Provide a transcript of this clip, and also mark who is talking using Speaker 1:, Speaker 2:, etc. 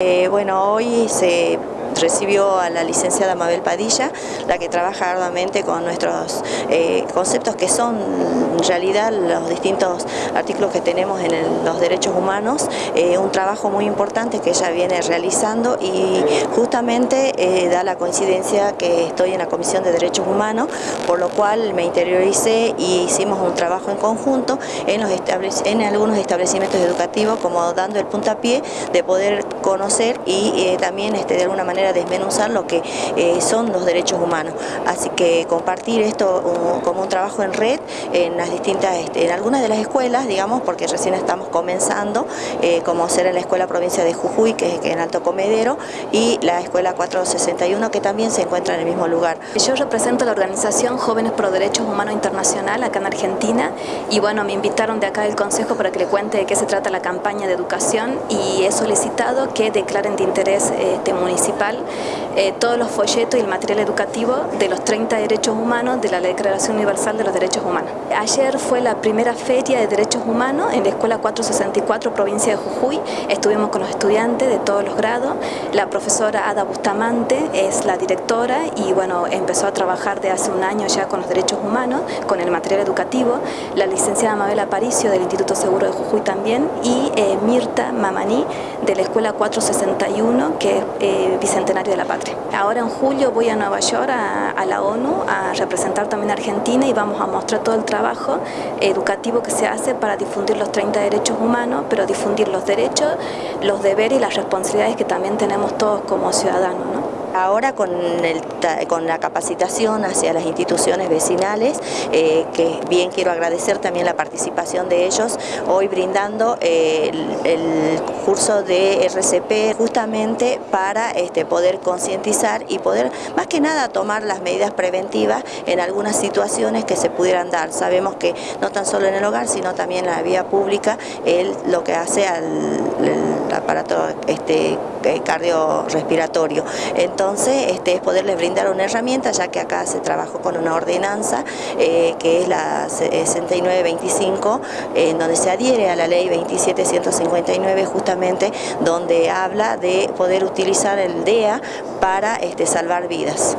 Speaker 1: Eh, bueno, hoy se recibió a la licenciada Mabel Padilla, la que trabaja arduamente con nuestros eh, conceptos que son en realidad los distintos artículos que tenemos en los derechos humanos, eh, un trabajo muy importante que ella viene realizando y justamente eh, da la coincidencia que estoy en la Comisión de Derechos Humanos, por lo cual me interioricé y hicimos un trabajo en conjunto en, los en algunos establecimientos educativos como dando el puntapié de poder conocer y también este, de alguna manera desmenuzar lo que eh, son los derechos humanos. Así que compartir esto como un trabajo en red en las distintas, este, en algunas de las escuelas, digamos, porque recién estamos comenzando, eh, como ser en la Escuela Provincia de Jujuy, que es en Alto Comedero, y la Escuela 461, que también se encuentra en el mismo lugar.
Speaker 2: Yo represento la organización Jóvenes Pro Derechos Humanos Internacional acá en Argentina y bueno, me invitaron de acá del Consejo para que le cuente de qué se trata la campaña de educación y he solicitado que declaren de interés este, municipal eh, todos los folletos y el material educativo de los 30 derechos humanos de la Declaración Universal de los Derechos Humanos. Ayer fue la primera feria de derechos humanos en la Escuela 464, provincia de Jujuy. Estuvimos con los estudiantes de todos los grados. La profesora Ada Bustamante es la directora y bueno, empezó a trabajar de hace un año ya con los derechos humanos, con el material educativo. La licenciada Mabel Aparicio del Instituto Seguro de Jujuy también y eh, Mirta Mamaní de la Escuela 461, que es eh, De la Patria. Ahora en julio voy a Nueva York, a, la ONU, a representar también a Argentina y vamos a mostrar todo el trabajo educativo que se hace para difundir los 30 derechos humanos, pero difundir los derechos, los deberes y las responsabilidades que también tenemos todos como ciudadanos. ¿no?
Speaker 1: Ahora con, la capacitación hacia las instituciones vecinales, eh, que bien quiero agradecer también la participación de ellos, hoy brindando eh, el, curso de RCP justamente para este, poder concientizar y poder más que nada tomar las medidas preventivas en algunas situaciones que se pudieran dar. Sabemos que no tan solo en el hogar, sino también en la vía pública, lo que hace al aparato este, eh, cardiorrespiratorio. Entonces, este, es poderles brindar una herramienta, ya que acá se trabajó con una ordenanza, eh, que es la 6925, en donde se adhiere a la ley 27159, justamente donde habla de poder utilizar el DEA para este, salvar vidas.